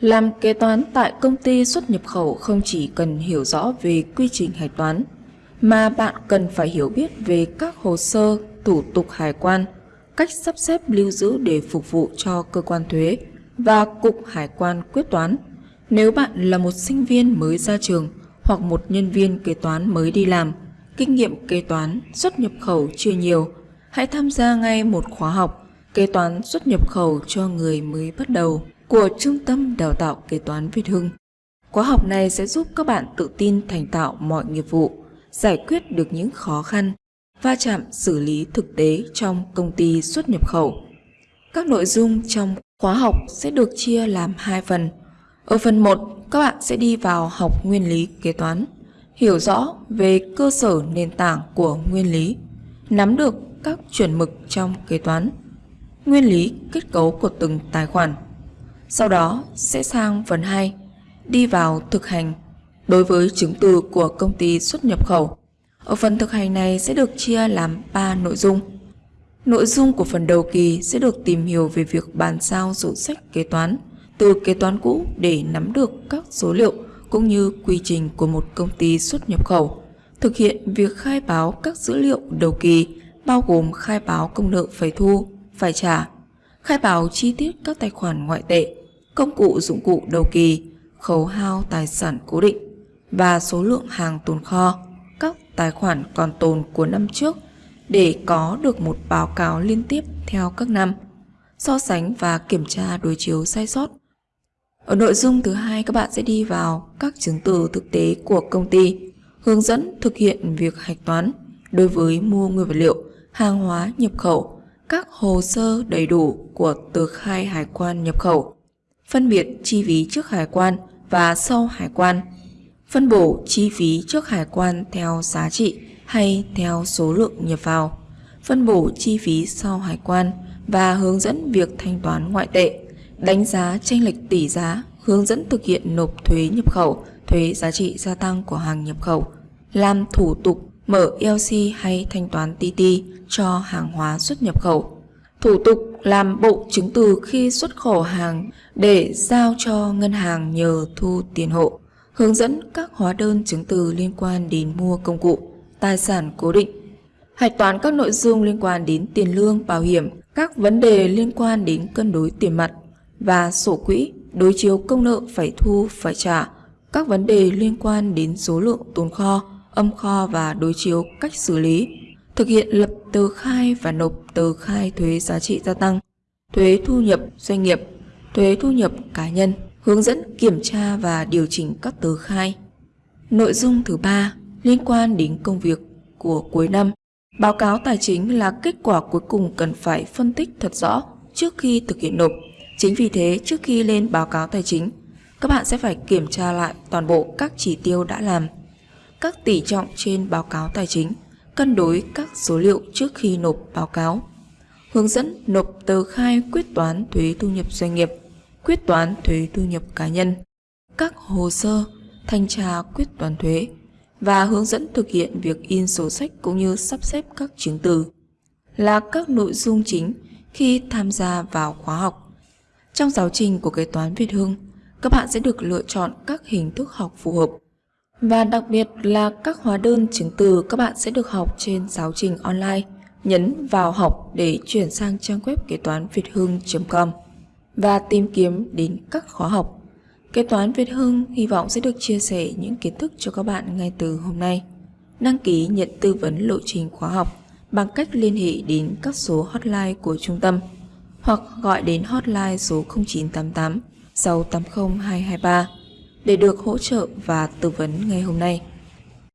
Làm kế toán tại công ty xuất nhập khẩu không chỉ cần hiểu rõ về quy trình hải toán, mà bạn cần phải hiểu biết về các hồ sơ, thủ tục hải quan, cách sắp xếp lưu giữ để phục vụ cho cơ quan thuế và cục hải quan quyết toán. Nếu bạn là một sinh viên mới ra trường hoặc một nhân viên kế toán mới đi làm, kinh nghiệm kế toán xuất nhập khẩu chưa nhiều, hãy tham gia ngay một khóa học kế toán xuất nhập khẩu cho người mới bắt đầu của Trung tâm Đào tạo Kế toán Việt Hưng. Khóa học này sẽ giúp các bạn tự tin thành tạo mọi nghiệp vụ, giải quyết được những khó khăn, va chạm xử lý thực tế trong công ty xuất nhập khẩu. Các nội dung trong khóa học sẽ được chia làm hai phần. Ở phần 1, các bạn sẽ đi vào học nguyên lý kế toán, hiểu rõ về cơ sở nền tảng của nguyên lý, nắm được các chuẩn mực trong kế toán, nguyên lý kết cấu của từng tài khoản. Sau đó sẽ sang phần 2, đi vào thực hành đối với chứng từ của công ty xuất nhập khẩu. Ở phần thực hành này sẽ được chia làm 3 nội dung. Nội dung của phần đầu kỳ sẽ được tìm hiểu về việc bàn giao sổ sách kế toán từ kế toán cũ để nắm được các số liệu cũng như quy trình của một công ty xuất nhập khẩu. Thực hiện việc khai báo các dữ liệu đầu kỳ bao gồm khai báo công nợ phải thu, phải trả, khai báo chi tiết các tài khoản ngoại tệ, công cụ dụng cụ đầu kỳ, khấu hao tài sản cố định và số lượng hàng tồn kho, các tài khoản còn tồn của năm trước để có được một báo cáo liên tiếp theo các năm, so sánh và kiểm tra đối chiếu sai sót. Ở nội dung thứ hai các bạn sẽ đi vào các chứng từ thực tế của công ty, hướng dẫn thực hiện việc hạch toán đối với mua nguyên vật liệu, hàng hóa nhập khẩu, các hồ sơ đầy đủ của tờ khai hải quan nhập khẩu, phân biệt chi phí trước hải quan và sau hải quan, phân bổ chi phí trước hải quan theo giá trị hay theo số lượng nhập vào, phân bổ chi phí sau hải quan và hướng dẫn việc thanh toán ngoại tệ, đánh giá tranh lệch tỷ giá, hướng dẫn thực hiện nộp thuế nhập khẩu, thuế giá trị gia tăng của hàng nhập khẩu, làm thủ tục mở ELC hay thanh toán TT cho hàng hóa xuất nhập khẩu. Thủ tục làm bộ chứng từ khi xuất khẩu hàng để giao cho ngân hàng nhờ thu tiền hộ. Hướng dẫn các hóa đơn chứng từ liên quan đến mua công cụ, tài sản cố định. Hạch toán các nội dung liên quan đến tiền lương, bảo hiểm, các vấn đề liên quan đến cân đối tiền mặt và sổ quỹ, đối chiếu công nợ phải thu, phải trả, các vấn đề liên quan đến số lượng tồn kho, âm kho và đối chiếu cách xử lý, thực hiện lập tờ khai và nộp tờ khai thuế giá trị gia tăng, thuế thu nhập doanh nghiệp, thuế thu nhập cá nhân, hướng dẫn kiểm tra và điều chỉnh các tờ khai. Nội dung thứ ba liên quan đến công việc của cuối năm. Báo cáo tài chính là kết quả cuối cùng cần phải phân tích thật rõ trước khi thực hiện nộp. Chính vì thế, trước khi lên báo cáo tài chính, các bạn sẽ phải kiểm tra lại toàn bộ các chỉ tiêu đã làm các tỷ trọng trên báo cáo tài chính, cân đối các số liệu trước khi nộp báo cáo, hướng dẫn nộp tờ khai quyết toán thuế thu nhập doanh nghiệp, quyết toán thuế thu nhập cá nhân, các hồ sơ, thanh tra quyết toán thuế và hướng dẫn thực hiện việc in sổ sách cũng như sắp xếp các chứng từ là các nội dung chính khi tham gia vào khóa học. Trong giáo trình của kế toán Việt Hưng, các bạn sẽ được lựa chọn các hình thức học phù hợp và đặc biệt là các hóa đơn chứng từ các bạn sẽ được học trên giáo trình online. Nhấn vào học để chuyển sang trang web kế toán việt hưng.com và tìm kiếm đến các khóa học. Kế toán Việt Hưng hy vọng sẽ được chia sẻ những kiến thức cho các bạn ngay từ hôm nay. Đăng ký nhận tư vấn lộ trình khóa học bằng cách liên hệ đến các số hotline của trung tâm hoặc gọi đến hotline số 0988 680 223 để được hỗ trợ và tư vấn ngay hôm nay.